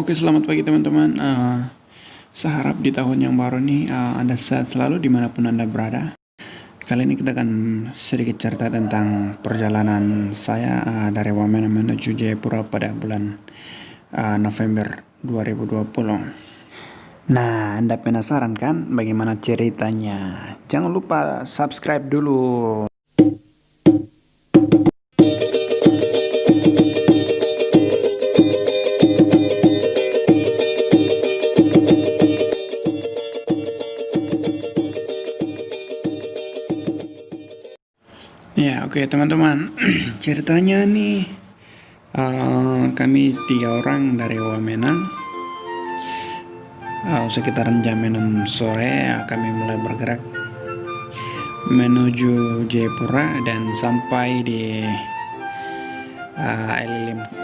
Oke, selamat pagi teman-teman. Uh, saya harap di tahun yang baru ini uh, Anda sehat selalu di mana pun Anda berada. Kali ini kita akan sedikit cerita tentang perjalanan saya uh, dari Wamena menuju Jayapura pada bulan uh, November 2020. Nah, Anda penasaran kan bagaimana ceritanya? Jangan lupa subscribe dulu. Ya, oke okay, teman-teman. Ceritanya nih uh, kami tiga orang dari Wamena. Uh, sekitaran jam 6 sore kami mulai bergerak menuju Jayapura dan sampai di uh,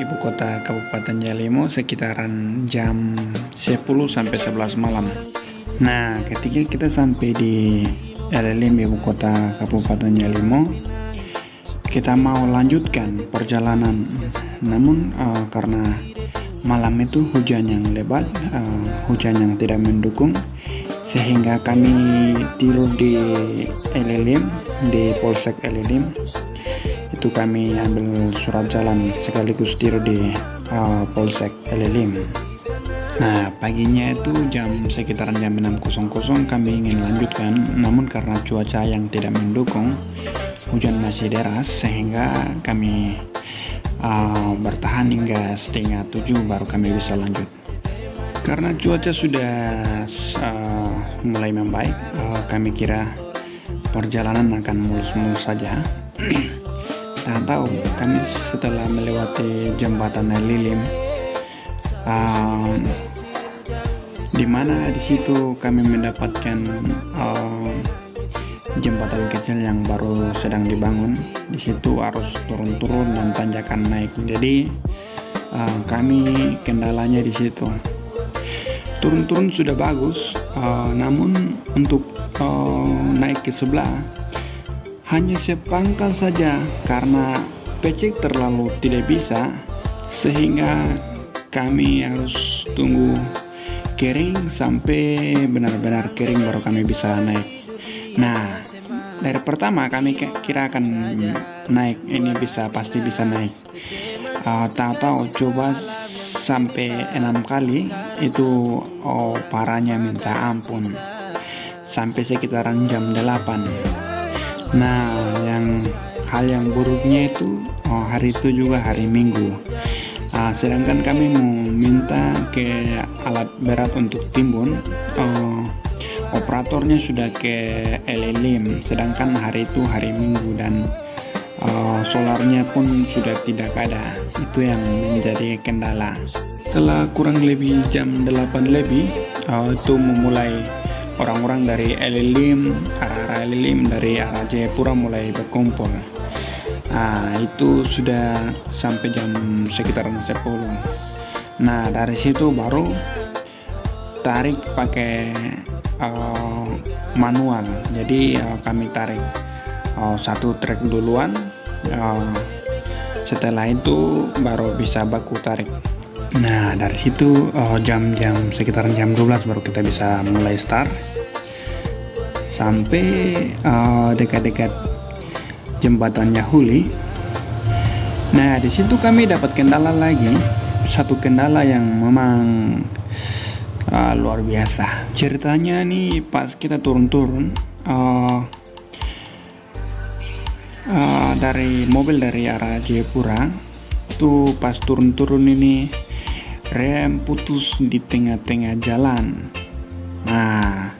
ibu kota Kabupaten Jalimo sekitaran jam 10 sampai 11 malam. Nah, ketika kita sampai di Elilim, ibu kota Kabupaten Jalimo, kita mau lanjutkan perjalanan. Namun uh, karena malam itu hujan yang lebat uh, hujan yang tidak mendukung sehingga kami tidur di Elilim di Polsek Elilim itu kami ambil surat jalan sekaligus tidur di uh, Polsek Elilim Nah paginya itu jam sekitaran jam 6.00 kami ingin lanjutkan. Namun karena cuaca yang tidak mendukung hujan masih deras sehingga kami uh, bertahan hingga setengah tujuh baru kami bisa lanjut. Karena cuaca sudah uh, mulai membaik uh, kami kira perjalanan akan mulus-mulus saja. Tak tahu kami setelah melewati jembatan Lilim uh, di mana di situ kami mendapatkan uh, jembatan kecil yang baru sedang dibangun. Di situ harus turun-turun dan tanjakan naik. Jadi uh, kami kendalanya di situ. Turun-turun sudah bagus, uh, namun untuk uh, naik ke sebelah hanya sepangkal saja karena pecek terlalu tidak bisa sehingga kami harus tunggu kering sampai benar-benar kering baru kami bisa naik Nah, dari pertama kami kira akan naik, ini bisa pasti bisa naik. Uh, tahu-tahu coba sampai enam kali itu oh parahnya minta ampun. Sampai sekitaran jam 8 nah yang hal yang buruknya itu oh, hari itu juga hari minggu. Uh, sedangkan kami mau minta ke alat berat untuk timbun oh, operatornya sudah ke LLM sedangkan hari itu hari minggu dan uh, solarnya pun sudah tidak ada. Itu yang menjadi kendala. Setelah kurang lebih jam 8 lebih uh, itu memulai orang-orang dari LLM arah-arah LLM dari arah Jayapura mulai berkumpul. Nah itu sudah sampai jam sekitar 10 nah dari situ baru tarik pakai uh, manual. Jadi uh, kami tarik uh, satu trek duluan uh, setelah itu baru bisa baku tarik. Nah dari situ jam-jam uh, sekitar jam 12 baru kita bisa mulai start. Sampai dekat-dekat uh, jembatannya Huli. Nah di situ kami dapat kendala lagi. Satu kendala yang memang uh, luar biasa. Ceritanya nih pas kita turun-turun uh, uh, dari mobil dari arah Jayapura tuh pas turun-turun ini rem putus di tengah-tengah jalan. Nah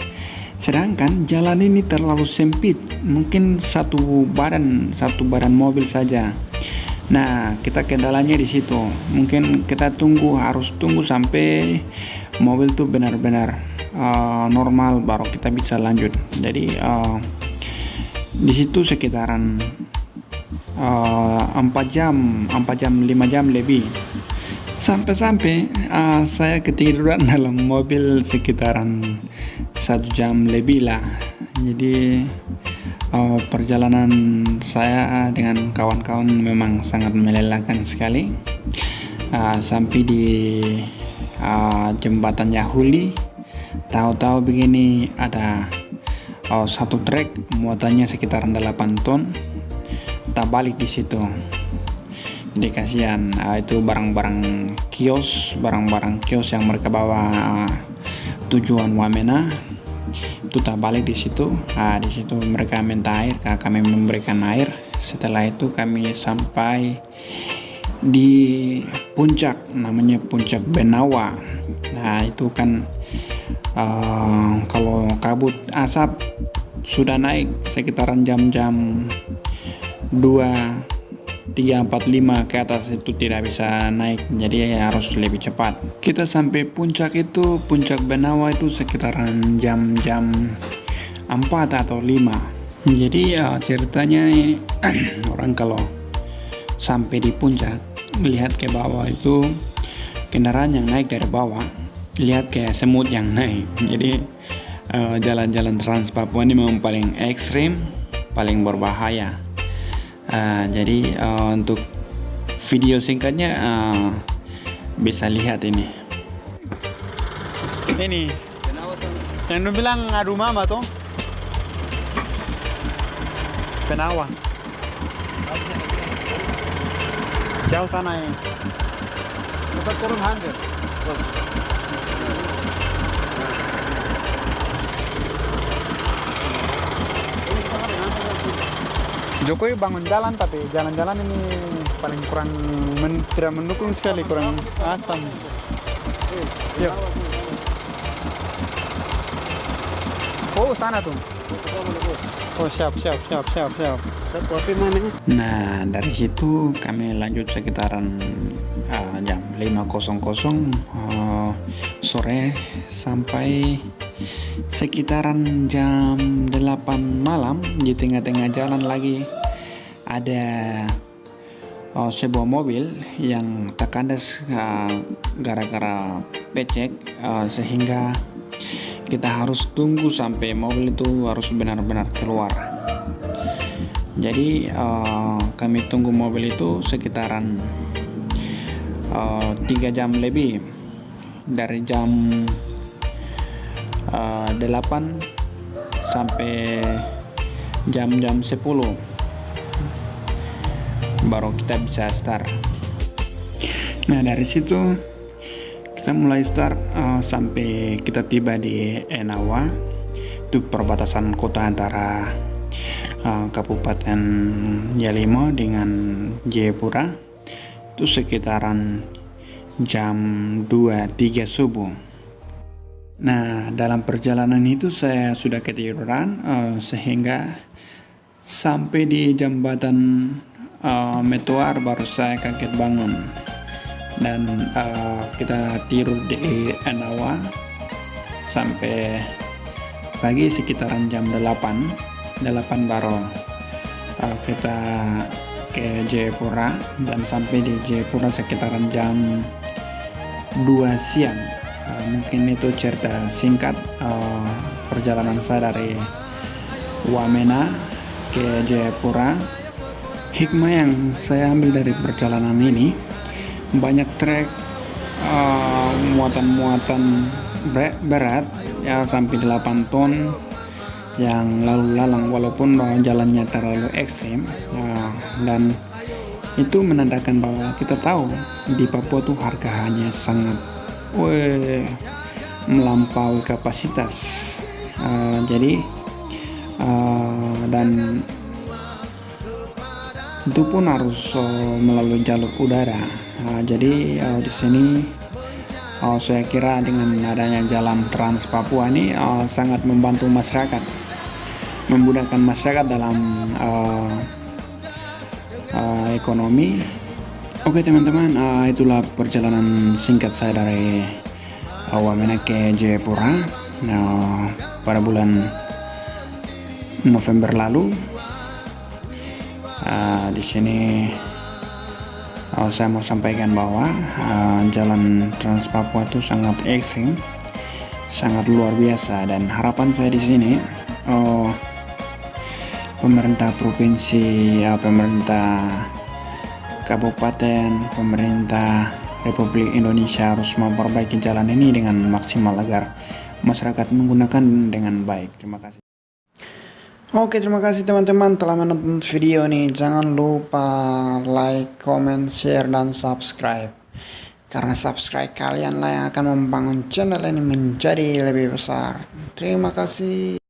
sedangkan jalan ini terlalu sempit mungkin satu badan satu badan mobil saja. Nah kita kendalanya di situ. Mungkin kita tunggu harus tunggu sampai mobil tuh benar-benar uh, normal baru kita bisa lanjut. Jadi uh, di situ sekitaran uh, 4 jam 4 jam 5 jam lebih. Sampai-sampai uh, saya ketiduran dalam mobil sekitaran satu jam lebih lah. Jadi uh, perjalanan saya dengan kawan-kawan memang sangat melelahkan sekali. Uh, sampai di uh, jembatan Yahuli. Tahu-tahu begini ada uh, satu trek muatannya sekitaran 8 ton. Tak balik di situ. Jadi kasihan uh, itu barang-barang kios barang-barang kios yang mereka bawa uh, tujuan Wamena. Itu tak balik di situ. Uh, di situ mereka minta air kami memberikan air. Setelah itu kami sampai di puncak namanya puncak Benawa. Nah itu kan uh, kalau kabut asap sudah naik sekitaran jam-jam 2 3, 4, 5 ke atas itu tidak bisa naik. Jadi ya harus lebih cepat. Kita sampai puncak itu puncak Benawa itu sekitaran jam-jam 4 atau 5 jadi ya ceritanya orang kalau sampai di puncak melihat ke bawah itu kendaraan yang naik dari bawah. Lihat kayak semut yang naik. Jadi eh, jalan-jalan uh, Trans Papua ini memang paling ekstrim paling berbahaya. Uh, jadi uh, untuk video singkatnya uh, bisa lihat ini. Ini. Yang lu bilang adu mama tuh. Penawa jauh sana ya kita turun hampir Jokowi bangun jalan tapi jalan-jalan ini paling kurang men, tidak mendukung sekali kurang asam. Yuk. Oh sana tuh. Oh siap siap siap siap siap. Nah dari situ kami lanjut sekitaran uh, jam 5.00 uh, sore sampai sekitaran jam 8 malam di tengah-tengah jalan lagi ada uh, sebuah mobil yang terkandas gara-gara uh, becek uh, sehingga kita harus tunggu sampai mobil itu harus benar-benar keluar. Jadi uh, kami tunggu mobil itu sekitaran uh, jam lebih. Dari jam uh, 8 sampai jam-jam 10 baru kita bisa start. Nah dari situ kita mulai start uh, sampai kita tiba di Enawa itu perbatasan kota antara uh, Kabupaten Yalimo dengan Jayapura itu sekitaran jam 2-3 subuh. Nah dalam perjalanan itu saya sudah ketiduran uh, sehingga sampai di jembatan uh, Metuar baru saya kaget bangun dan uh, kita tiru di Enawa sampai pagi sekitaran jam 8 8 baru uh, kita ke Jayapura dan sampai di Jayapura sekitaran jam 2 siang. Uh, mungkin itu cerita singkat uh, perjalanan saya dari Wamena ke Jayapura. Hikmah yang saya ambil dari perjalanan ini banyak trek uh, muatan-muatan uh, berat ya sampai 8 ton yang lalu lalang walaupun jalannya terlalu ekstrim uh, dan itu menandakan bahwa kita tahu di Papua tuh harga hanya sangat weh, melampaui kapasitas. Uh, jadi uh, dan itu pun harus uh, melalui jalur udara Nah, jadi uh, di sini uh, saya kira dengan adanya jalan Trans Papua ini uh, sangat membantu masyarakat, memudahkan masyarakat dalam uh, uh, ekonomi. Oke teman-teman, uh, itulah perjalanan singkat saya dari uh, Wamena ke Jayapura uh, pada bulan November lalu. Uh, di sini uh, saya mau sampaikan bahwa uh, jalan Trans Papua itu sangat ekstrim, sangat luar biasa dan harapan saya di sini uh, pemerintah provinsi, uh, pemerintah kabupaten, pemerintah Republik Indonesia harus memperbaiki jalan ini dengan maksimal agar masyarakat menggunakan dengan baik. Terima kasih. Oke, terima kasih teman-teman telah menonton video ini. Jangan lupa like, comment, share, dan subscribe. Karena subscribe kalian lah yang akan membangun channel ini menjadi lebih besar. Terima kasih.